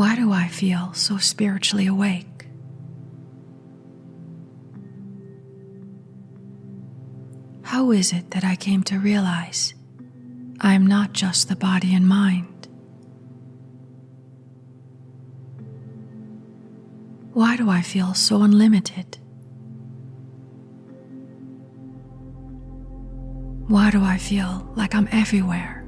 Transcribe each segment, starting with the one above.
Why do I feel so spiritually awake? How is it that I came to realize I am not just the body and mind? Why do I feel so unlimited? Why do I feel like I'm everywhere?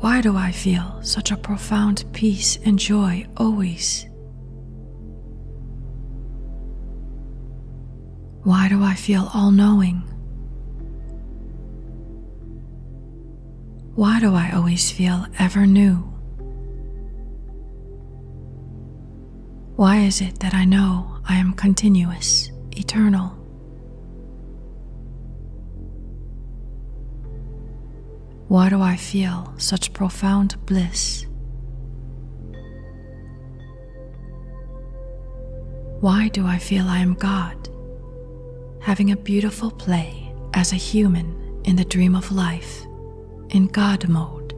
Why do I feel such a profound peace and joy always? Why do I feel all knowing? Why do I always feel ever new? Why is it that I know I am continuous, eternal? Why do I feel such profound bliss? Why do I feel I am God, having a beautiful play as a human in the dream of life, in God mode?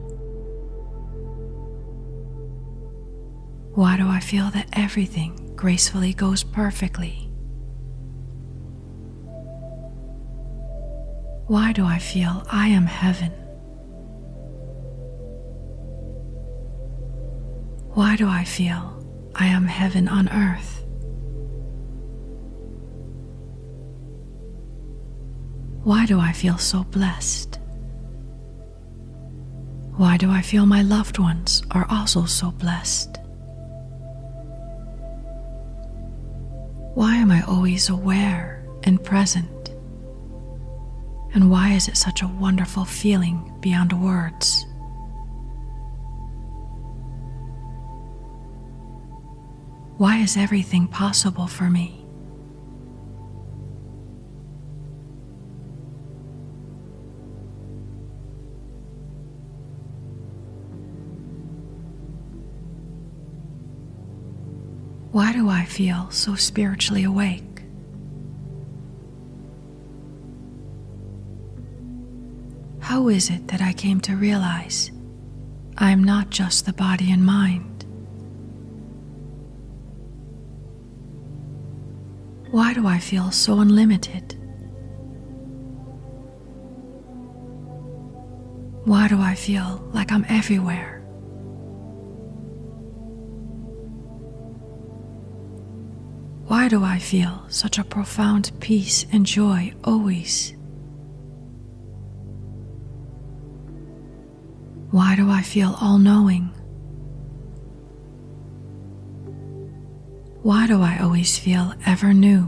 Why do I feel that everything gracefully goes perfectly? Why do I feel I am heaven? Why do I feel I am heaven on earth? Why do I feel so blessed? Why do I feel my loved ones are also so blessed? Why am I always aware and present? And why is it such a wonderful feeling beyond words? Why is everything possible for me? Why do I feel so spiritually awake? How is it that I came to realize I am not just the body and mind? Why do I feel so unlimited? Why do I feel like I'm everywhere? Why do I feel such a profound peace and joy always? Why do I feel all knowing? Why do I always feel ever new?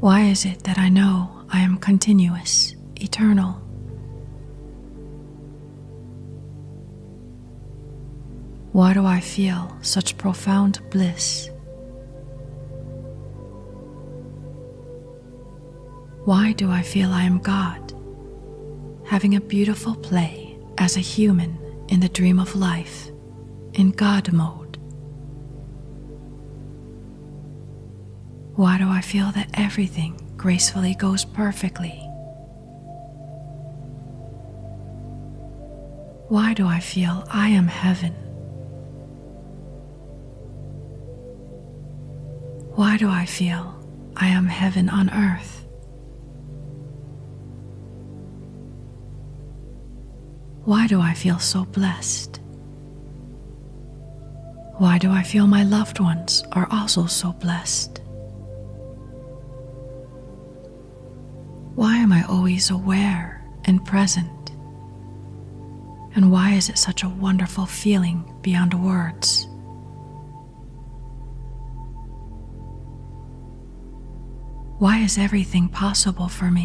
Why is it that I know I am continuous, eternal? Why do I feel such profound bliss? Why do I feel I am God, having a beautiful play as a human in the dream of life? In God mode? Why do I feel that everything gracefully goes perfectly? Why do I feel I am heaven? Why do I feel I am heaven on earth? Why do I feel so blessed? Why do I feel my loved ones are also so blessed? Why am I always aware and present? And why is it such a wonderful feeling beyond words? Why is everything possible for me?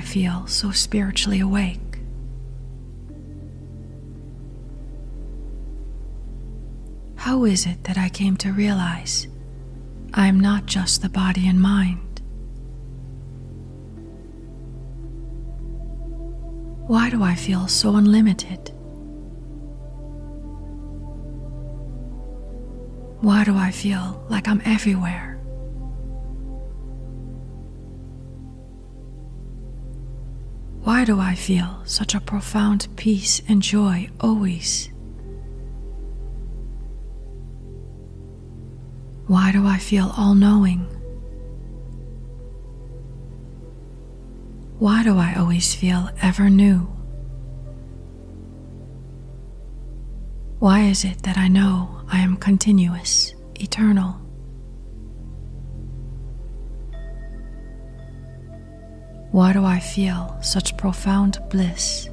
I feel so spiritually awake? How is it that I came to realize I am not just the body and mind? Why do I feel so unlimited? Why do I feel like I'm everywhere? Why do I feel such a profound peace and joy always? Why do I feel all knowing? Why do I always feel ever new? Why is it that I know I am continuous, eternal? Why do I feel such profound bliss?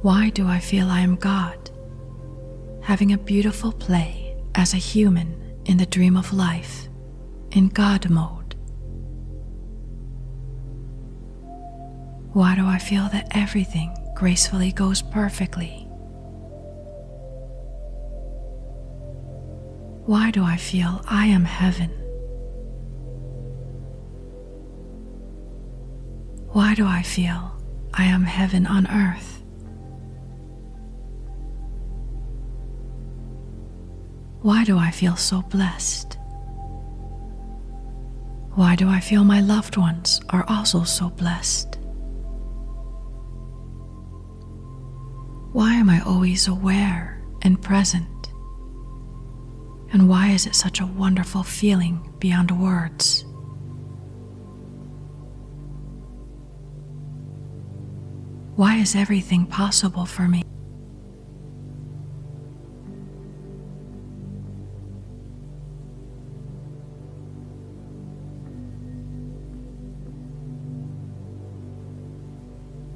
Why do I feel I am God, having a beautiful play as a human in the dream of life, in God mode? Why do I feel that everything gracefully goes perfectly? Why do I feel I am heaven? Why do I feel I am heaven on earth? Why do I feel so blessed? Why do I feel my loved ones are also so blessed? Why am I always aware and present? And why is it such a wonderful feeling beyond words? Why is everything possible for me?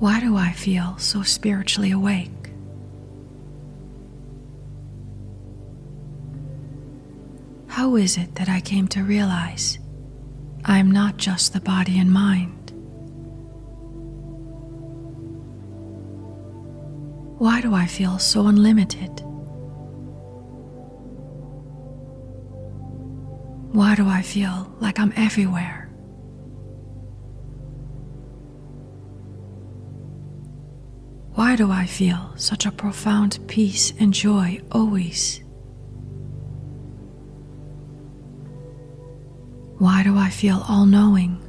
Why do I feel so spiritually awake? How is it that I came to realize I am not just the body and mind? Why do I feel so unlimited? Why do I feel like I'm everywhere? Why do I feel such a profound peace and joy always? Why do I feel all knowing?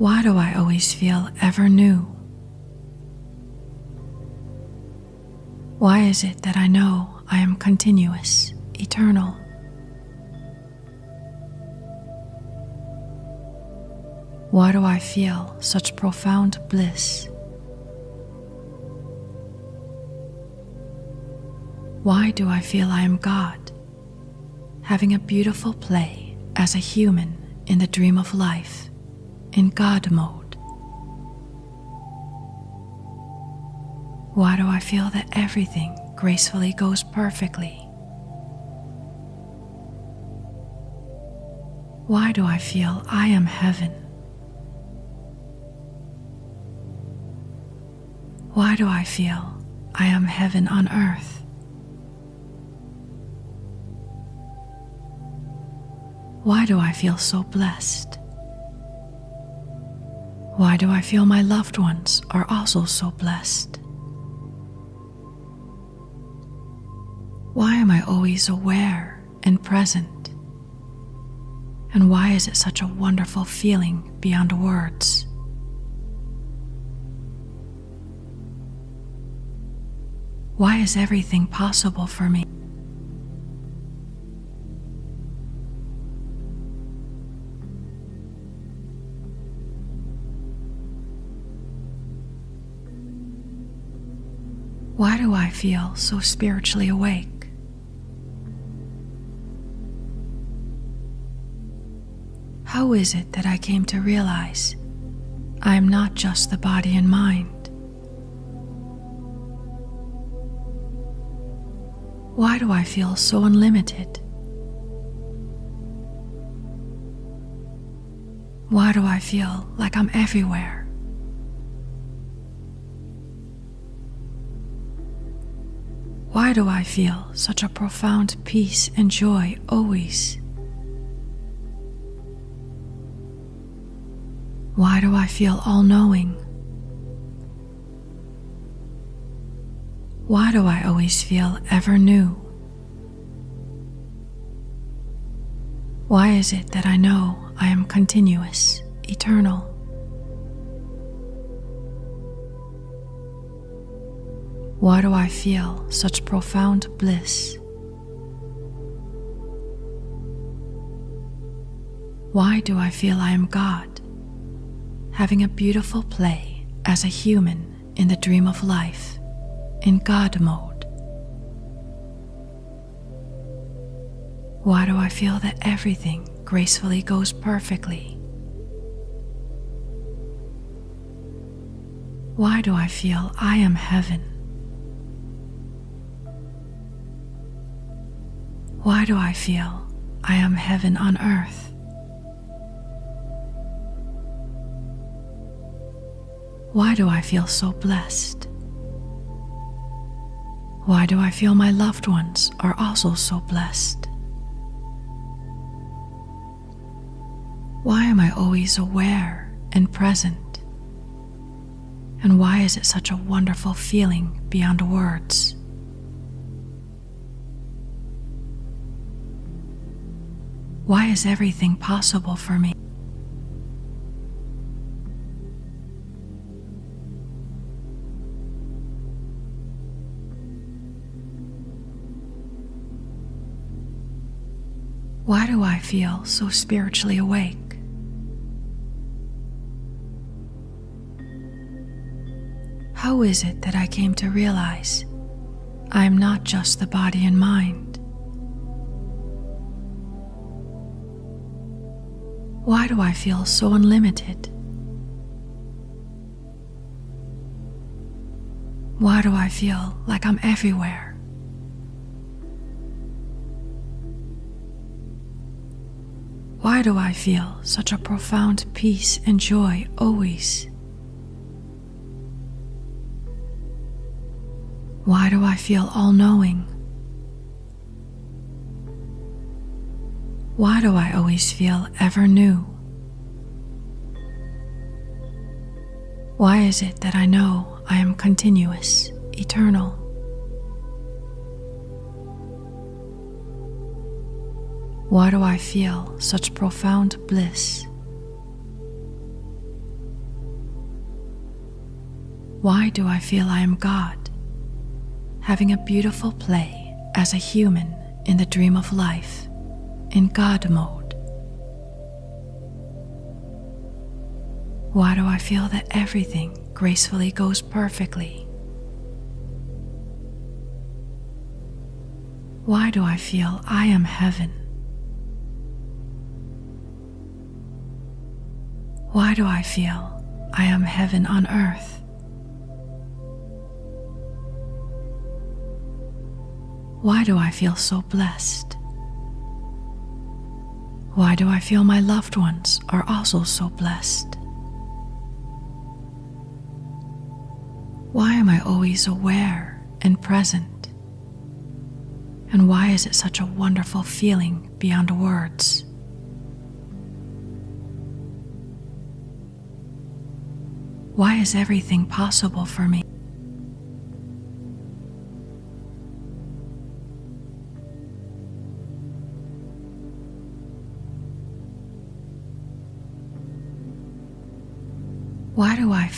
Why do I always feel ever new? Why is it that I know I am continuous, eternal? Why do I feel such profound bliss? Why do I feel I am God, having a beautiful play as a human in the dream of life? In God mode? Why do I feel that everything gracefully goes perfectly? Why do I feel I am heaven? Why do I feel I am heaven on earth? Why do I feel so blessed? Why do I feel my loved ones are also so blessed? Why am I always aware and present? And why is it such a wonderful feeling beyond words? Why is everything possible for me? Feel so spiritually awake? How is it that I came to realize I am not just the body and mind? Why do I feel so unlimited? Why do I feel like I'm everywhere? Why do I feel such a profound peace and joy always? Why do I feel all knowing? Why do I always feel ever new? Why is it that I know I am continuous, eternal? Why do I feel such profound bliss? Why do I feel I am God, having a beautiful play as a human in the dream of life, in God mode? Why do I feel that everything gracefully goes perfectly? Why do I feel I am heaven? Why do I feel I am heaven on earth? Why do I feel so blessed? Why do I feel my loved ones are also so blessed? Why am I always aware and present? And why is it such a wonderful feeling beyond words? Why is everything possible for me? Why do I feel so spiritually awake? How is it that I came to realize I am not just the body and mind? Why do I feel so unlimited? Why do I feel like I'm everywhere? Why do I feel such a profound peace and joy always? Why do I feel all knowing? Why do I always feel ever new? Why is it that I know I am continuous, eternal? Why do I feel such profound bliss? Why do I feel I am God, having a beautiful play as a human in the dream of life? In God mode? Why do I feel that everything gracefully goes perfectly? Why do I feel I am heaven? Why do I feel I am heaven on earth? Why do I feel so blessed? Why do I feel my loved ones are also so blessed? Why am I always aware and present? And why is it such a wonderful feeling beyond words? Why is everything possible for me?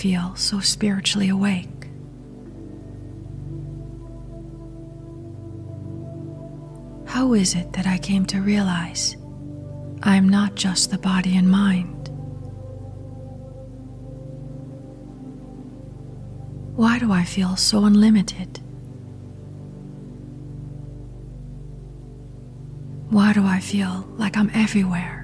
Feel so spiritually awake? How is it that I came to realize I am not just the body and mind? Why do I feel so unlimited? Why do I feel like I'm everywhere?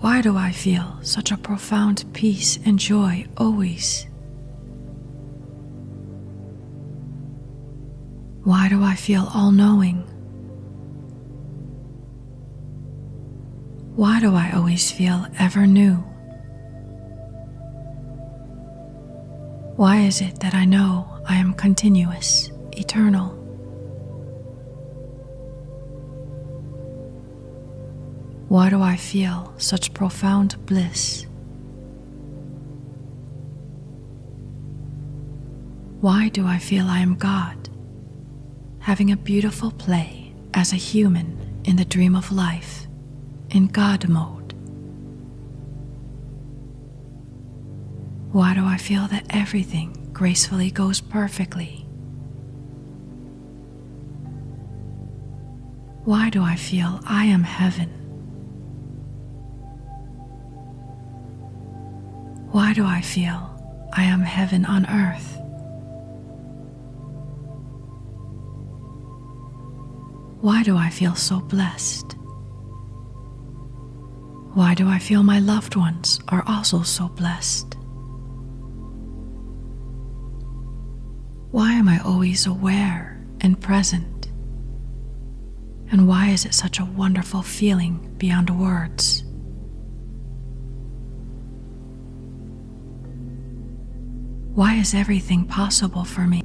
Why do I feel such a profound peace and joy always? Why do I feel all knowing? Why do I always feel ever new? Why is it that I know I am continuous, eternal? Why do I feel such profound bliss? Why do I feel I am God, having a beautiful play as a human in the dream of life, in God mode? Why do I feel that everything gracefully goes perfectly? Why do I feel I am heaven? Why do I feel I am heaven on earth? Why do I feel so blessed? Why do I feel my loved ones are also so blessed? Why am I always aware and present? And why is it such a wonderful feeling beyond words? Why is everything possible for me?